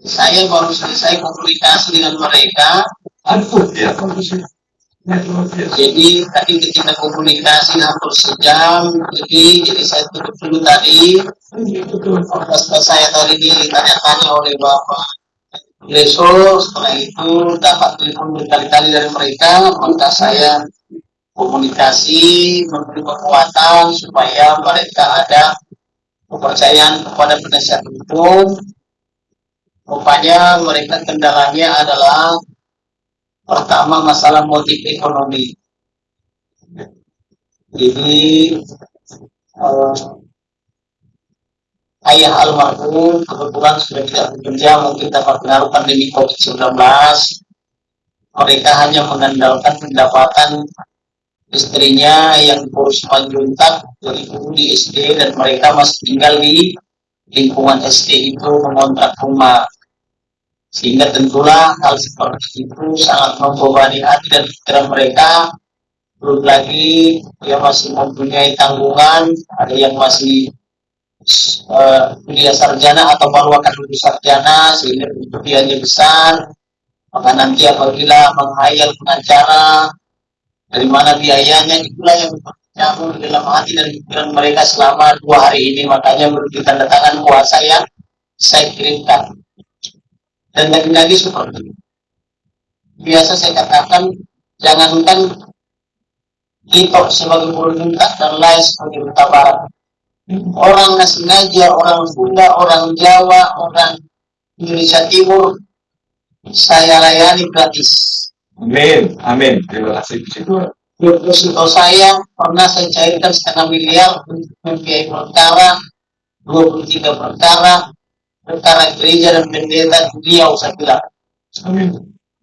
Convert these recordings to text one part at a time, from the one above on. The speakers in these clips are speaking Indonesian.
Saya baru selesai komunikasi dengan mereka. ya. Jadi tadi ketika komunikasi hampir sejam, jadi jadi saya tutup dulu tadi. Setelah saya tadi ditanya-tanya oleh Bapak Leso, setelah itu dapat telepon berkali-kali dari mereka, maka saya komunikasi, memberi kekuatan supaya mereka ada kepercayaan kepada penasihat hukum. Rupanya mereka kendalanya adalah pertama masalah motif ekonomi. Jadi eh, ayah almarhum kebetulan sudah tidak bekerja mungkin dapat pengaruh pandemi COVID-19 mereka hanya mengandalkan pendapatan istrinya yang kurus panjuntak dari guru di SD dan mereka masih tinggal di lingkungan SD itu mengontrak rumah. Sehingga tentulah hal seperti itu sangat membebani hati dan pikiran mereka. Belum lagi dia masih mempunyai tanggungan ada yang masih uh, sarjana atau baru akan lulus sarjana sehingga kebutuhannya besar. Maka nanti apabila menghayal pengacara dari mana biayanya? Itulah yang nyambung dalam hati dan pikiran mereka selama dua hari ini. Makanya menurut tanda tangan kuasa yang saya kirimkan. Dan lagi-lagi seperti itu biasa saya katakan jangankan kita sebagai minta dan lain sebagai barat. Orang Nasinaja, orang Sunda, orang Jawa, orang Indonesia Timur saya layani gratis Amin, amin. Terima kasih. Deposito saya pernah saya cairkan setengah miliar untuk membiayai perkara 23 perkara perkara gereja dan pendeta beliau saya bilang. Amin.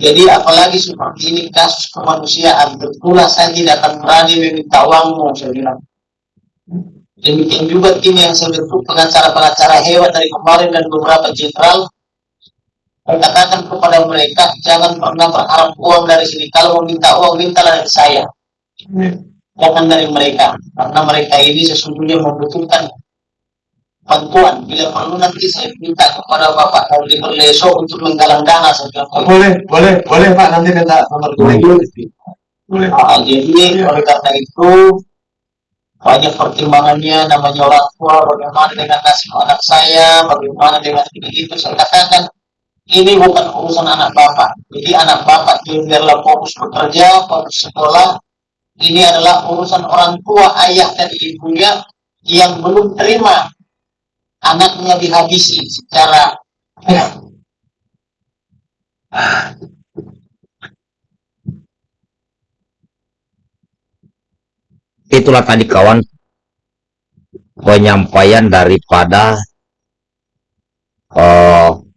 Jadi apalagi seperti ini kasus kemanusiaan, betulah saya tidak akan berani meminta uangmu, saya bilang. Demikian juga tim yang saya bentuk pengacara-pengacara hewan dari kemarin dan beberapa jenderal katakan kepada mereka jangan pernah berharap uang dari sini. Kalau mau minta uang mintalah dari saya. Jangan dari mereka karena mereka ini sesungguhnya membutuhkan bantuan. Bila perlu nanti saya minta kepada bapak Kauli Berleso untuk menggalang dana saja boleh boleh boleh pak. Nanti minta nomor boleh boleh. Nah, jadi oleh karena itu banyak pertimbangannya. Namanya orang tua bagaimana dengan nasib anak saya bagaimana dengan ini itu saya katakan ini bukan urusan anak bapak. Jadi anak bapak biarlah fokus bekerja, fokus sekolah. Ini adalah urusan orang tua, ayah dan ibunya yang belum terima anaknya dihabisi secara. Itulah tadi kawan penyampaian daripada uh,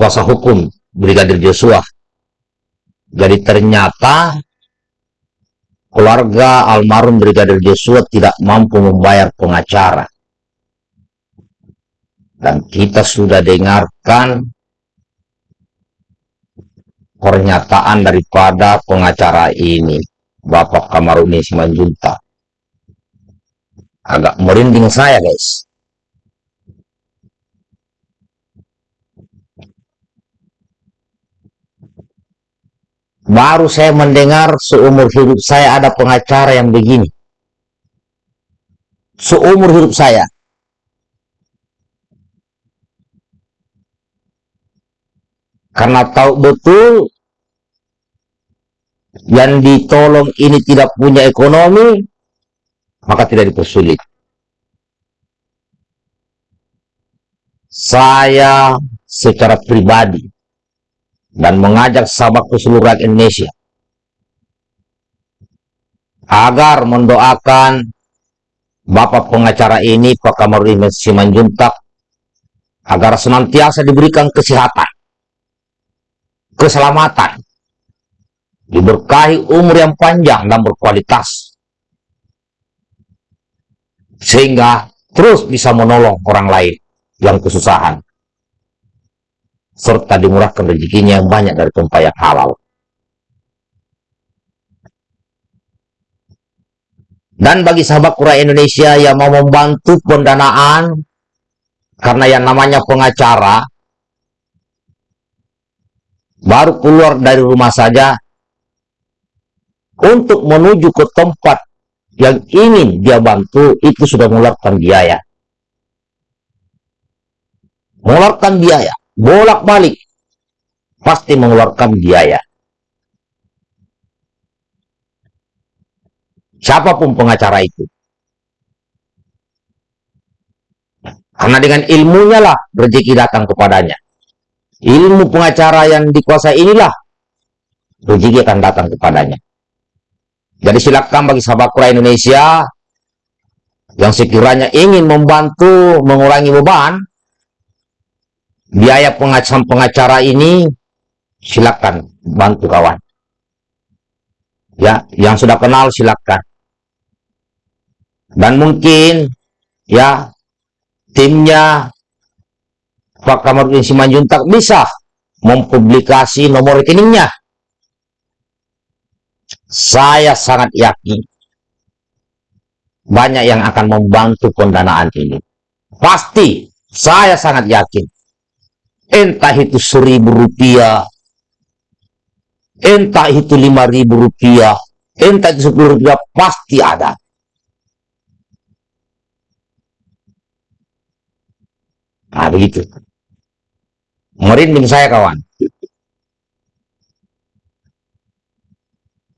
kuasa hukum Brigadir Joshua. Jadi ternyata keluarga almarhum Brigadir Joshua tidak mampu membayar pengacara. Dan kita sudah dengarkan pernyataan daripada pengacara ini, Bapak Kamaruni Simanjunta. Agak merinding saya, guys. Baru saya mendengar seumur hidup saya ada pengacara yang begini. Seumur hidup saya. Karena tahu betul yang ditolong ini tidak punya ekonomi, maka tidak dipersulit. Saya secara pribadi dan mengajak sahabat ke seluruh rakyat Indonesia agar mendoakan Bapak pengacara ini Pak Kamarudin Simanjuntak agar senantiasa diberikan kesehatan, keselamatan, diberkahi umur yang panjang dan berkualitas, sehingga terus bisa menolong orang lain yang kesusahan serta dimurahkan rezekinya yang banyak dari tempat yang halal. Dan bagi sahabat Quran Indonesia yang mau membantu pendanaan, karena yang namanya pengacara, baru keluar dari rumah saja, untuk menuju ke tempat yang ingin dia bantu, itu sudah mengeluarkan biaya. Mengeluarkan biaya, bolak-balik, pasti mengeluarkan biaya. Siapa pun pengacara itu. Karena dengan ilmunya lah rezeki datang kepadanya. Ilmu pengacara yang dikuasai inilah rezeki akan datang kepadanya. Jadi silakan bagi sahabat Quran Indonesia yang sekiranya ingin membantu mengurangi beban biaya pengacara pengacara ini silakan bantu kawan. Ya, yang sudah kenal silakan. Dan mungkin ya timnya Pak Kamarudin Simanjuntak bisa mempublikasi nomor rekeningnya. Saya sangat yakin banyak yang akan membantu pendanaan ini. Pasti, saya sangat yakin. Entah itu seribu rupiah, entah itu lima ribu rupiah, entah itu sepuluh rupiah, pasti ada. Nah, begitu. Merinding saya, kawan.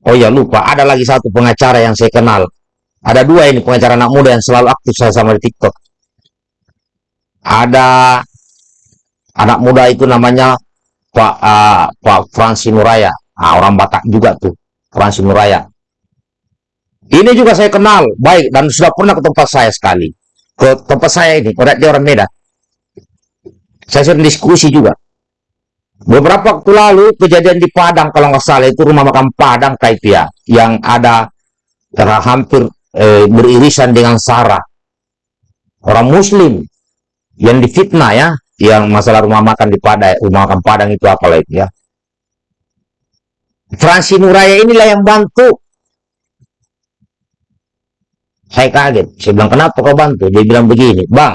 Oh ya, lupa. Ada lagi satu pengacara yang saya kenal. Ada dua ini pengacara anak muda yang selalu aktif saya sama di TikTok. Ada anak muda itu namanya Pak uh, Pak Fransi Nuraya. Nah, orang Batak juga tuh, Fransi Nuraya. Ini juga saya kenal baik dan sudah pernah ke tempat saya sekali. Ke tempat saya ini, dia orang Medan. Saya sering diskusi juga. Beberapa waktu lalu kejadian di Padang kalau nggak salah itu rumah makan Padang Kaipia yang ada karena hampir eh, beririsan dengan Sarah. Orang Muslim yang difitnah ya, yang masalah rumah makan di Padang, rumah makan Padang itu apa lagi ya. Fransi Nuraya inilah yang bantu. Saya kaget. Saya bilang, kenapa kau bantu? Dia bilang begini, Bang,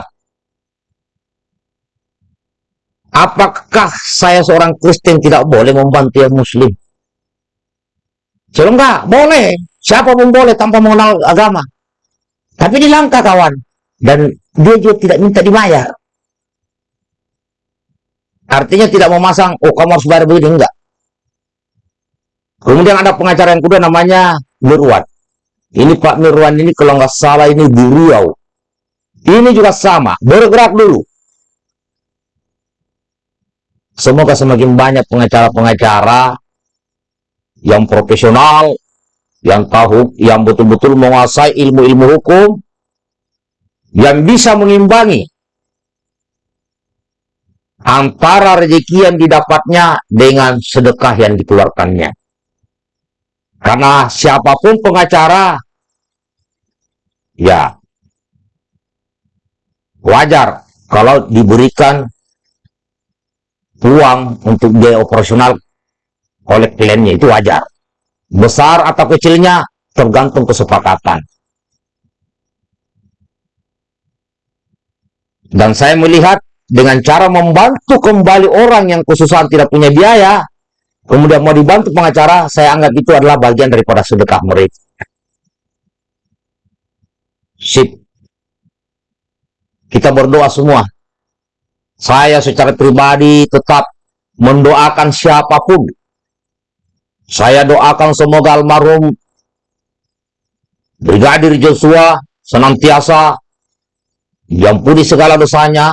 Apakah saya seorang Kristen tidak boleh membantu yang Muslim? Saya enggak, boleh. Siapa pun boleh tanpa mengenal agama. Tapi dilangkah kawan. Dan dia juga tidak minta dibayar. Artinya tidak memasang, oh kamu harus bayar begini, enggak. Kemudian ada pengacara yang kedua namanya Mirwan. Ini Pak Mirwan ini kalau nggak salah ini di Riau. Ini juga sama, bergerak dulu. Semoga semakin banyak pengacara-pengacara yang profesional, yang tahu, yang betul-betul menguasai ilmu-ilmu hukum, yang bisa mengimbangi antara rezeki yang didapatnya dengan sedekah yang dikeluarkannya. Karena siapa pun pengacara, ya wajar kalau diberikan uang untuk biaya operasional oleh kliennya itu wajar. Besar atau kecilnya tergantung kesepakatan. Dan saya melihat dengan cara membantu kembali orang yang khususan tidak punya biaya, kemudian mau dibantu pengacara, saya anggap itu adalah bagian daripada sedekah mereka. Sip. Kita berdoa semua saya secara pribadi tetap mendoakan siapa pun. Saya doakan semoga almarhum Brigadir Joshua senantiasa diampuni segala dosanya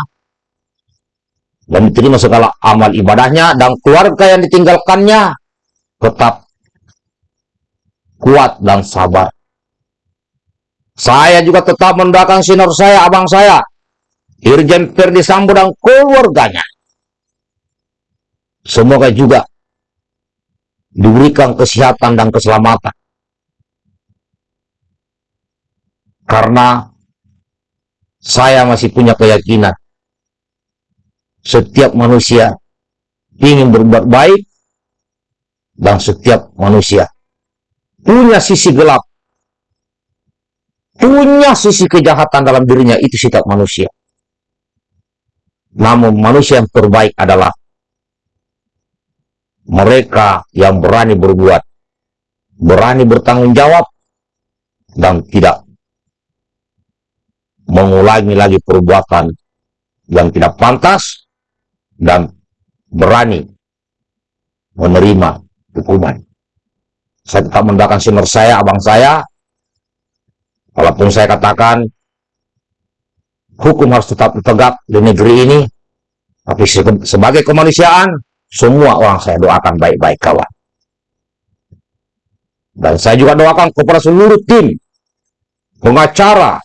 dan diterima segala amal ibadahnya dan keluarga yang ditinggalkannya tetap kuat dan sabar. Saya juga tetap mendoakan sinor saya, abang saya, Irjen Ferdi Sambo dan keluarganya. Semoga juga diberikan kesehatan dan keselamatan. Karena saya masih punya keyakinan setiap manusia ingin berbuat baik dan setiap manusia punya sisi gelap punya sisi kejahatan dalam dirinya itu sifat manusia. Namun manusia yang terbaik adalah mereka yang berani berbuat, berani bertanggung jawab, dan tidak mengulangi lagi perbuatan yang tidak pantas dan berani menerima hukuman. Saya tetap mendoakan senior saya, abang saya, walaupun saya katakan hukum harus tetap tegak di negeri ini, tapi sebagai kemanusiaan, semua orang saya doakan baik-baik kawan. Dan saya juga doakan kepada seluruh tim, pengacara,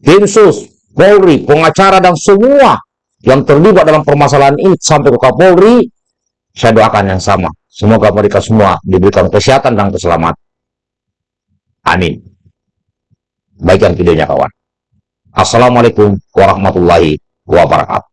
tim sus, Polri, pengacara dan semua yang terlibat dalam permasalahan ini sampai ke Kapolri, saya doakan yang sama. Semoga mereka semua diberikan kesehatan dan keselamatan. Amin. Baikkan videonya kawan. Assalamualaikum warahmatullahi wabarakatuh.